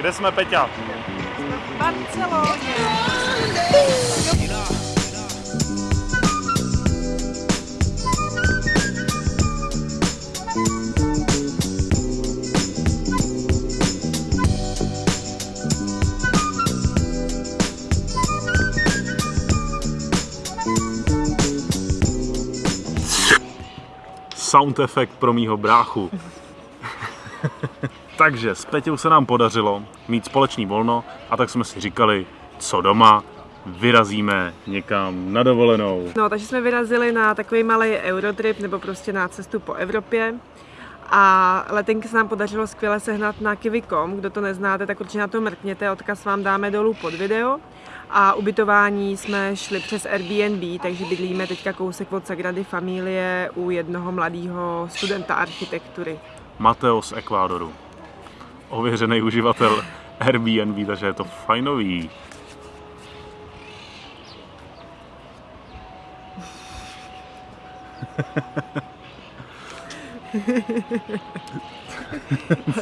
Kde jsme, Peťa? v Barceloně. Sound effect pro mýho bráchu. Takže s Peťou se nám podařilo mít společný volno a tak jsme si říkali, co doma, vyrazíme někam na dovolenou. No, takže jsme vyrazili na takový malý Eurotrip, nebo prostě na cestu po Evropě. A letenky se nám podařilo skvěle sehnat na kiwi.com. Kdo to neznáte, tak určitě na to mrkněte, odkaz vám dáme dolů pod video. A ubytování jsme šli přes Airbnb, takže bydlíme teďka kousek od Sagrady Familie u jednoho mladého studenta architektury. Mateo z Ekvádoru. Ověřený uživatel Airbnb, takže je to fajnový.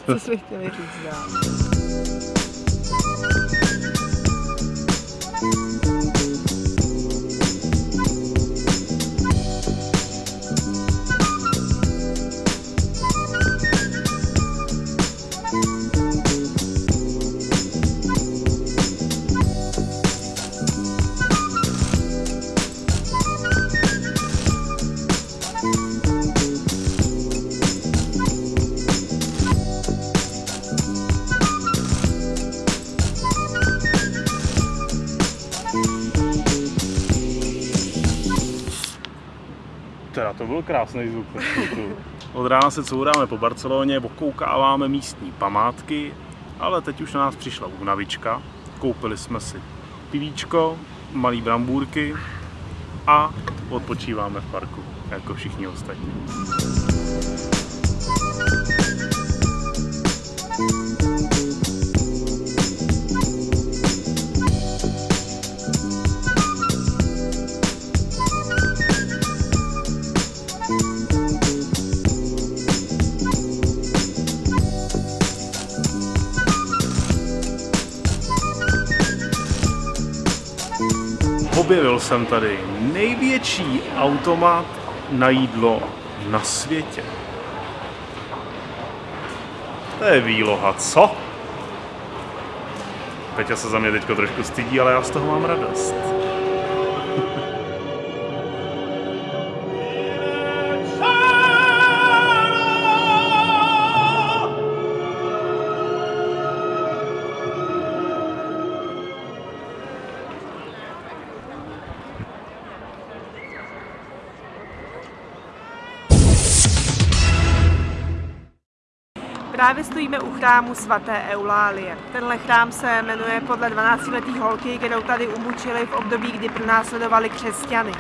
Co jsme chtěli říct dál? Teda to byl krásný zvuk. Od rána se couráme po Barceloně, okoukáváme místní památky, ale teď už na nás přišla únavička. Koupili jsme si pivíčko, malý brambůrky a odpočíváme v parku, jako všichni ostatní. Objevil jsem tady největší automat na jídlo na světě. To je výloha, co? Peťa se za mě teďko trošku stydí, ale já z toho mám radost. Právě stojíme u chrámu svaté Eulálie. Tenhle chrám se jmenuje podle 12-letý holky, kterou tady umučili v období, kdy pronásledovali křesťany.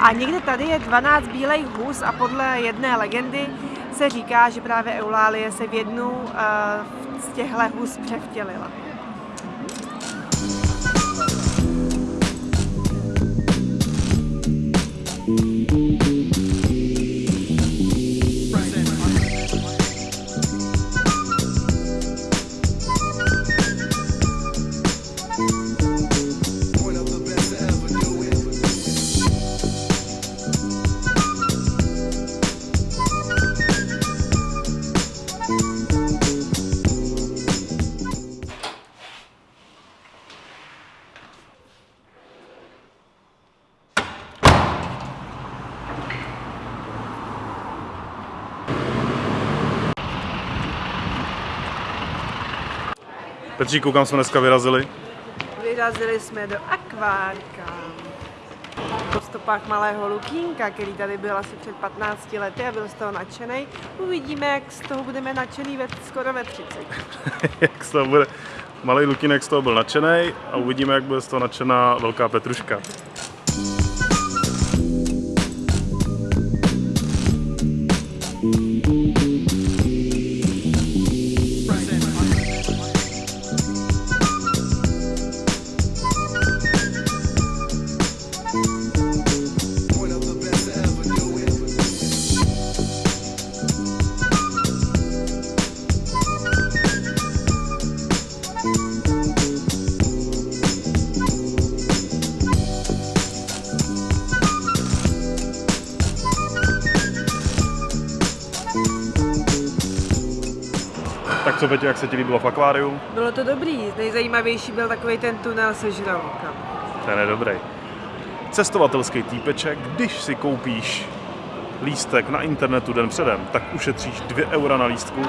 A někde tady je 12 bílejch hus a podle jedné legendy se říká, že právě Eulálie se v jednu uh, z těchto hus převtělila. Petří, koukám, jsme dneska vyrazili. Vyrazili jsme do akvárka. Po stopách malého Lukínka, který tady byl asi před 15 lety a byl z toho nadšený. Uvidíme, jak z toho budeme nadšený ve, skoro ve 30. jak z toho bude. Malý Lukinek z toho byl nadšený a uvidíme, jak bude z toho nadšená velká Petruška. Co, Peťo, jak se ti líbilo v akváriu? Bylo to dobrý, nejzajímavější byl takový ten tunel se žralokama. Ten je dobrý. Cestovatelský týpeček, když si koupíš lístek na internetu den předem, tak ušetříš 2 eura na lístku,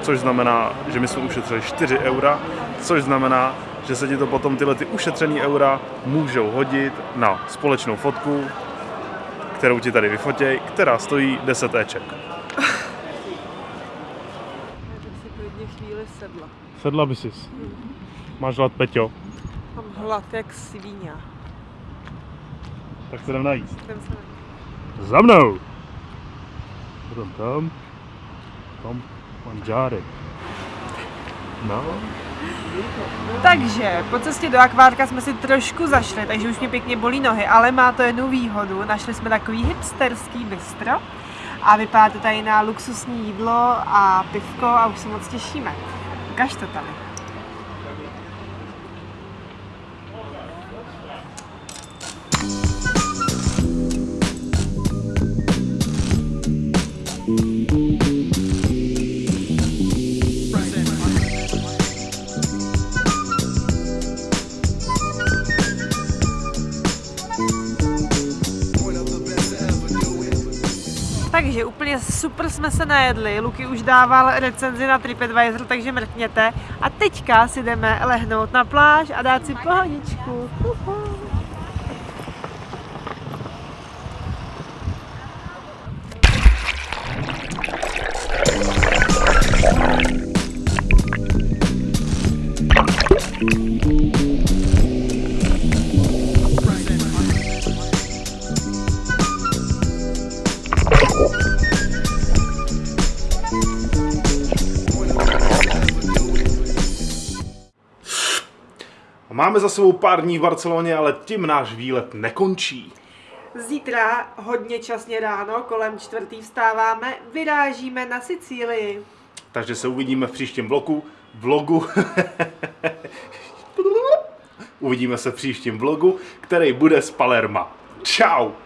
což znamená, že my jsme ušetřili 4 eura, což znamená, že se ti to potom tyhle ty ušetřený eura můžou hodit na společnou fotku, kterou ti tady vyfotěj, která stojí 10 éček. Klidně chvíli sedla. Sedla by si. Máš hlad, Peťo? Mám hlad jak svíňa. Tak se jdem najíst. Jdem se na- Za mnou! Potom tam, tam manžárek. No, Takže po cestě do akvárka jsme si trošku zašli, takže už mě pěkně bolí nohy, ale má to jednu výhodu. Našli jsme takový hipsterský bistro a vypadá to tady na luxusní jídlo a pivko a už se moc těšíme. Ukaž to tady. One of Takže úplně super jsme se najedli. Luky už dával recenzi na TripAdvisor, takže mrkněte. A teďka si jdeme lehnout na pláž a dát si pohodičku. Uhu. Máme za sebou pár dní v Barceloně, ale tím náš výlet nekončí. Zítra hodně časně ráno, kolem čtvrtý vstáváme, vyrážíme na Sicílii. Takže se uvidíme v příštím vlogu. Vlogu. uvidíme se v příštím vlogu, který bude z Palerma. Ciao.